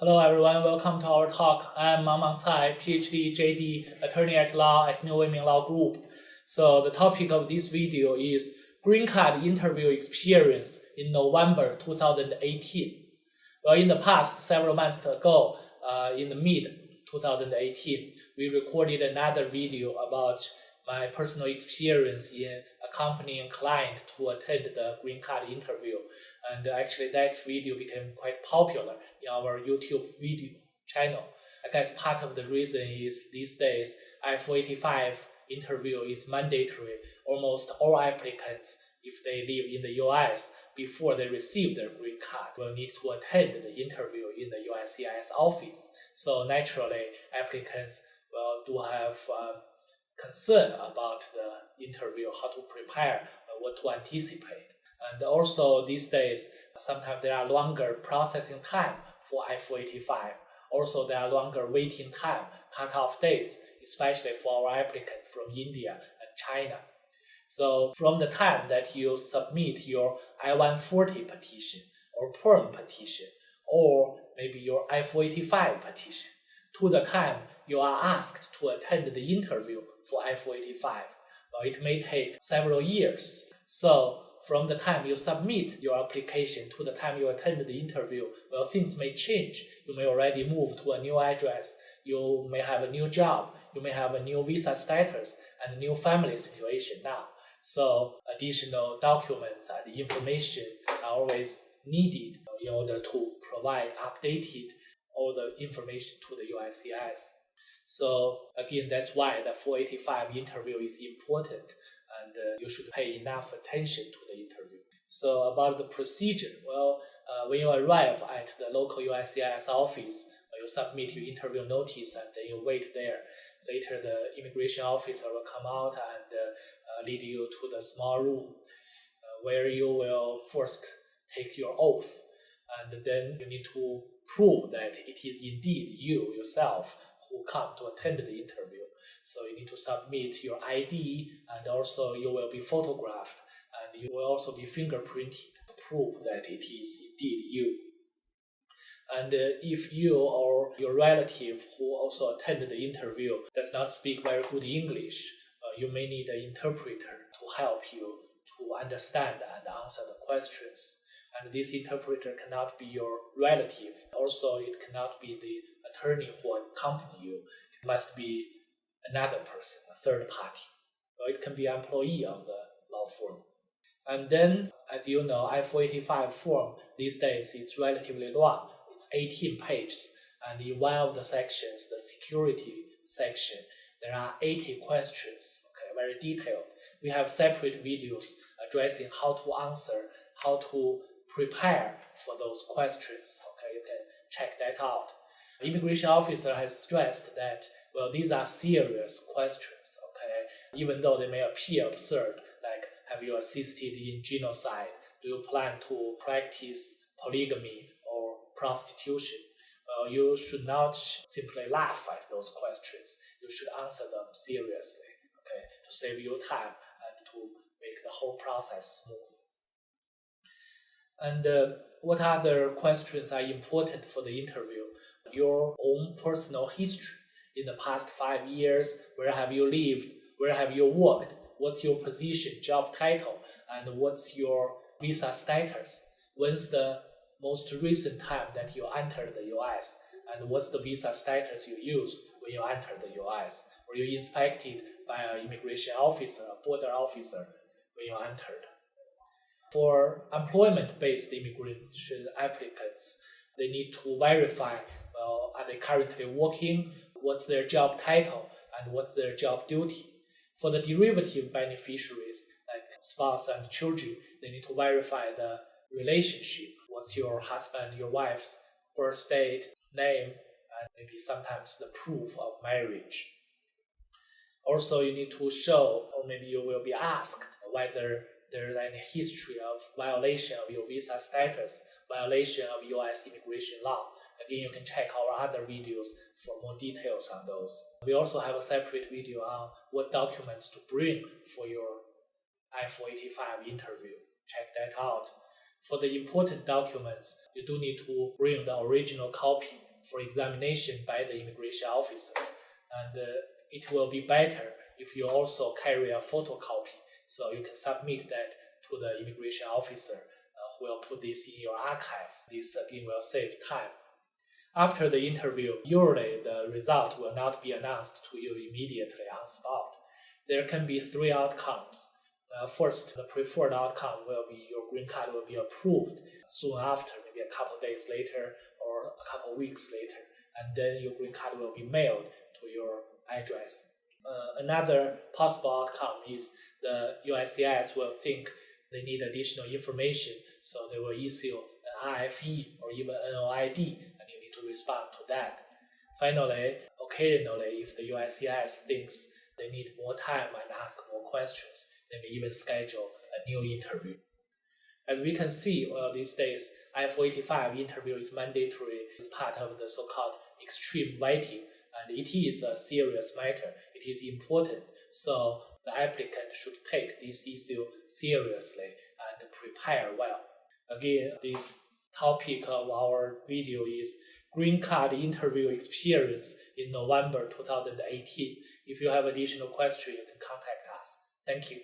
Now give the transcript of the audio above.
Hello everyone, welcome to our talk. I'm Mang Mang Cai, PhD, JD, attorney at law at New Ming Law Group. So the topic of this video is green card interview experience in November 2018. Well, in the past, several months ago, uh, in the mid 2018, we recorded another video about my personal experience in accompanying client to attend the green card interview. And actually that video became quite popular in our YouTube video channel. I guess part of the reason is these days I-85 interview is mandatory. Almost all applicants, if they live in the US before they receive their green card, will need to attend the interview in the USCIS office. So naturally, applicants will do have uh, concern about the interview, how to prepare, uh, what to anticipate. And also these days, sometimes there are longer processing time for I-485. Also, there are longer waiting time, cut-off dates, especially for our applicants from India and China. So from the time that you submit your I-140 petition or PERM petition, or maybe your I-485 petition, to the time you are asked to attend the interview for I-485. Well, it may take several years. So from the time you submit your application to the time you attend the interview, well, things may change. You may already move to a new address. You may have a new job. You may have a new visa status and new family situation now. So additional documents and information are always needed in order to provide updated all the information to the USCIS. So again, that's why the 485 interview is important and uh, you should pay enough attention to the interview. So about the procedure, well, uh, when you arrive at the local USCIS office, you submit your interview notice and then you wait there. Later, the immigration officer will come out and uh, uh, lead you to the small room uh, where you will first take your oath and then you need to prove that it is indeed you yourself who come to attend the interview. So you need to submit your ID and also you will be photographed and you will also be fingerprinted to prove that it is indeed you. And uh, if you or your relative who also attended the interview does not speak very good English, uh, you may need an interpreter to help you to understand and answer the questions. And this interpreter cannot be your relative. Also, it cannot be the attorney who accompany you. It must be another person, a third party. Or it can be employee of the law firm. And then, as you know, I-485 form these days is relatively long. It's 18 pages. And in one of the sections, the security section, there are 80 questions, okay, very detailed. We have separate videos addressing how to answer, how to prepare for those questions. Okay, you can check that out. The immigration officer has stressed that, well, these are serious questions, okay? Even though they may appear absurd, like, have you assisted in genocide? Do you plan to practice polygamy or prostitution? Well, you should not simply laugh at those questions. You should answer them seriously, okay, to save you time and to make the whole process smooth. And uh, what other questions are important for the interview? Your own personal history in the past five years. Where have you lived? Where have you worked? What's your position, job title, and what's your visa status? When's the most recent time that you entered the US? And what's the visa status you used when you entered the US? Were you inspected by an immigration officer, a border officer when you entered? For employment-based immigration applicants, they need to verify, well, are they currently working? What's their job title? And what's their job duty? For the derivative beneficiaries, like spouse and children, they need to verify the relationship. What's your husband, your wife's birth date, name, and maybe sometimes the proof of marriage. Also, you need to show, or maybe you will be asked whether there's any history of violation of your visa status, violation of US immigration law. Again, you can check our other videos for more details on those. We also have a separate video on what documents to bring for your I-485 interview. Check that out. For the important documents, you do need to bring the original copy for examination by the immigration officer. And uh, it will be better if you also carry a photocopy so you can submit that to the immigration officer uh, who will put this in your archive. This again will save time. After the interview, usually the result will not be announced to you immediately on spot. There can be three outcomes. Uh, first, the preferred outcome will be your green card will be approved soon after, maybe a couple days later or a couple weeks later, and then your green card will be mailed to your address. Uh, another possible outcome is the USCIS will think they need additional information, so they will issue an RFE or even an NOID, and you need to respond to that. Finally, occasionally, if the USCIS thinks they need more time and ask more questions, they may even schedule a new interview. As we can see, well, these days, I-485 interview is mandatory as part of the so-called extreme vetting, and it is a serious matter. It is important, so the applicant should take this issue seriously and prepare well. Again, this topic of our video is green card interview experience in November 2018. If you have additional questions, you can contact us. Thank you.